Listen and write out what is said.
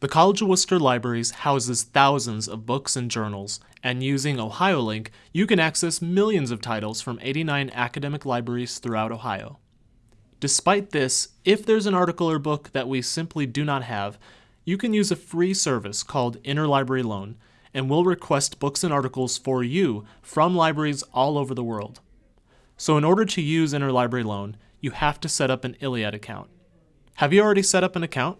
The College of Wooster Libraries houses thousands of books and journals, and using OhioLink, you can access millions of titles from 89 academic libraries throughout Ohio. Despite this, if there's an article or book that we simply do not have, you can use a free service called Interlibrary Loan, and we'll request books and articles for you from libraries all over the world. So in order to use Interlibrary Loan, you have to set up an ILLiad account. Have you already set up an account?